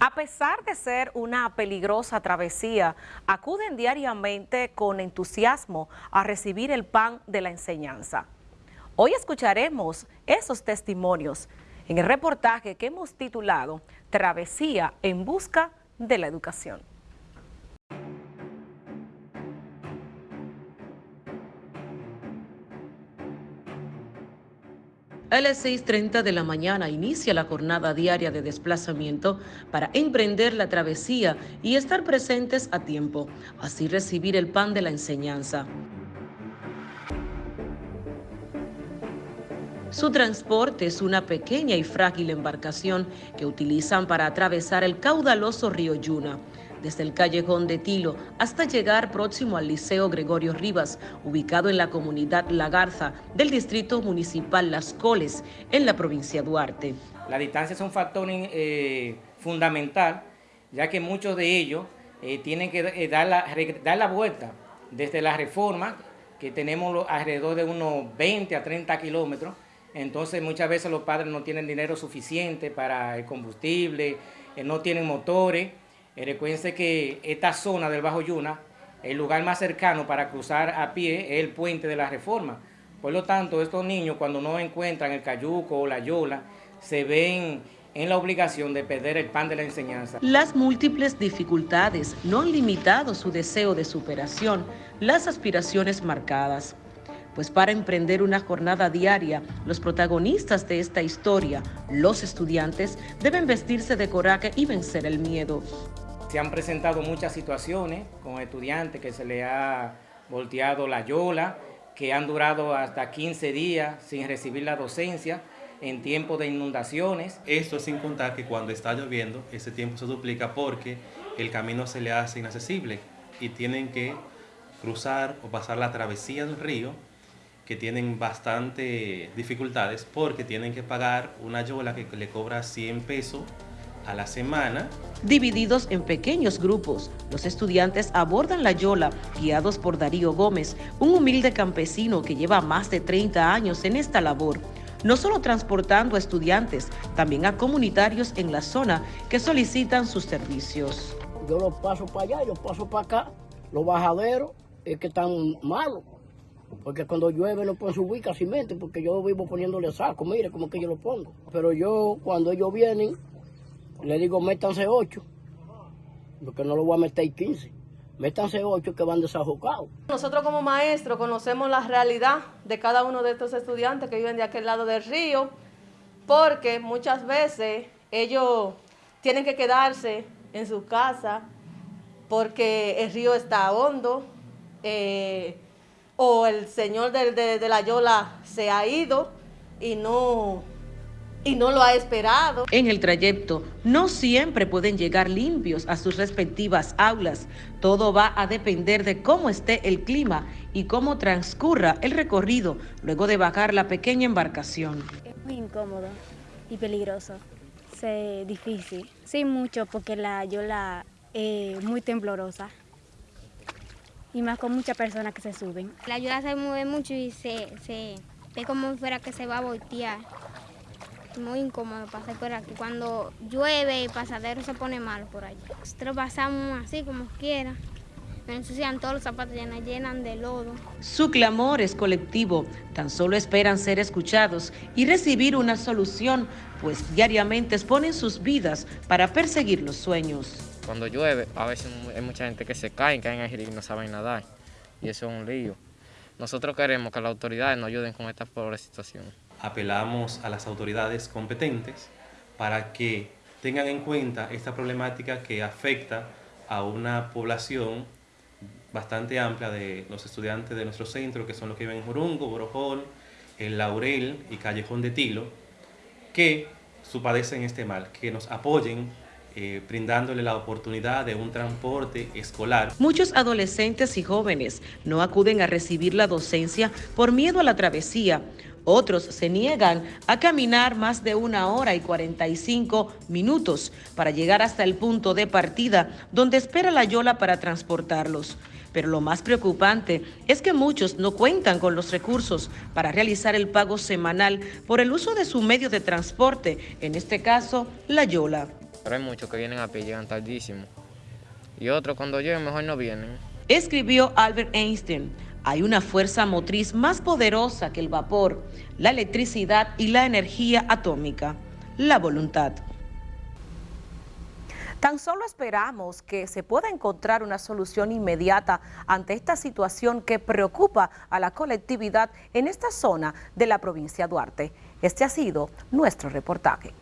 A pesar de ser una peligrosa travesía, acuden diariamente con entusiasmo a recibir el pan de la enseñanza. Hoy escucharemos esos testimonios en el reportaje que hemos titulado Travesía en busca de la educación. A las 6.30 de la mañana inicia la jornada diaria de desplazamiento para emprender la travesía y estar presentes a tiempo, así recibir el pan de la enseñanza. Su transporte es una pequeña y frágil embarcación que utilizan para atravesar el caudaloso río Yuna desde el callejón de Tilo hasta llegar próximo al Liceo Gregorio Rivas, ubicado en la comunidad La Garza del Distrito Municipal Las Coles, en la provincia de Duarte. La distancia es un factor eh, fundamental, ya que muchos de ellos eh, tienen que eh, dar, la, dar la vuelta desde la reforma, que tenemos alrededor de unos 20 a 30 kilómetros, entonces muchas veces los padres no tienen dinero suficiente para el combustible, no tienen motores, recuérdense que esta zona del Bajo Yuna, el lugar más cercano para cruzar a pie es el puente de la Reforma. Por lo tanto, estos niños cuando no encuentran el cayuco o la yola, se ven en la obligación de perder el pan de la enseñanza. Las múltiples dificultades no han limitado su deseo de superación, las aspiraciones marcadas. Pues para emprender una jornada diaria, los protagonistas de esta historia, los estudiantes, deben vestirse de coraje y vencer el miedo. Se han presentado muchas situaciones con estudiantes que se le ha volteado la yola, que han durado hasta 15 días sin recibir la docencia en tiempo de inundaciones. Esto sin contar que cuando está lloviendo, ese tiempo se duplica porque el camino se le hace inaccesible y tienen que cruzar o pasar la travesía del río que tienen bastante dificultades porque tienen que pagar una yola que le cobra 100 pesos a la semana. Divididos en pequeños grupos, los estudiantes abordan la Yola, guiados por Darío Gómez, un humilde campesino que lleva más de 30 años en esta labor, no solo transportando a estudiantes, también a comunitarios en la zona que solicitan sus servicios. Yo los paso para allá, yo paso para acá, los bajaderos es que están malos, porque cuando llueve no pueden subir casi mente, porque yo vivo poniéndole saco, mire como que yo lo pongo. Pero yo, cuando ellos vienen, le digo, métanse ocho, porque no lo voy a meter 15. Métanse ocho que van desajocados. Nosotros como maestros conocemos la realidad de cada uno de estos estudiantes que viven de aquel lado del río, porque muchas veces ellos tienen que quedarse en su casa porque el río está hondo, eh, o el señor de, de la Yola se ha ido y no y no lo ha esperado. En el trayecto no siempre pueden llegar limpios a sus respectivas aulas. Todo va a depender de cómo esté el clima y cómo transcurra el recorrido luego de bajar la pequeña embarcación. Es muy incómodo y peligroso. Es difícil. Sí, mucho porque la yola es muy temblorosa y más con muchas personas que se suben. La yola se mueve mucho y se, se ve como fuera que se va a voltear muy incómodo pasar por aquí. Cuando llueve el pasadero se pone malo por allí. Nosotros pasamos así como quiera. Me ensucian todos los zapatos, llenan, llenan de lodo. Su clamor es colectivo. Tan solo esperan ser escuchados y recibir una solución, pues diariamente exponen sus vidas para perseguir los sueños. Cuando llueve, a veces hay mucha gente que se cae, caen ahí y no saben nadar. Y eso es un lío. Nosotros queremos que las autoridades nos ayuden con esta pobre situación apelamos a las autoridades competentes para que tengan en cuenta esta problemática que afecta a una población bastante amplia de los estudiantes de nuestro centro, que son los que viven en Jurungo, Borojol, El Laurel y Callejón de Tilo, que padecen este mal, que nos apoyen eh, brindándole la oportunidad de un transporte escolar. Muchos adolescentes y jóvenes no acuden a recibir la docencia por miedo a la travesía otros se niegan a caminar más de una hora y 45 minutos para llegar hasta el punto de partida donde espera la Yola para transportarlos. Pero lo más preocupante es que muchos no cuentan con los recursos para realizar el pago semanal por el uso de su medio de transporte, en este caso, la Yola. Pero hay muchos que vienen a pie, llegan tardísimo. Y otros cuando lleguen mejor no vienen. Escribió Albert Einstein, hay una fuerza motriz más poderosa que el vapor, la electricidad y la energía atómica, la voluntad. Tan solo esperamos que se pueda encontrar una solución inmediata ante esta situación que preocupa a la colectividad en esta zona de la provincia de Duarte. Este ha sido nuestro reportaje.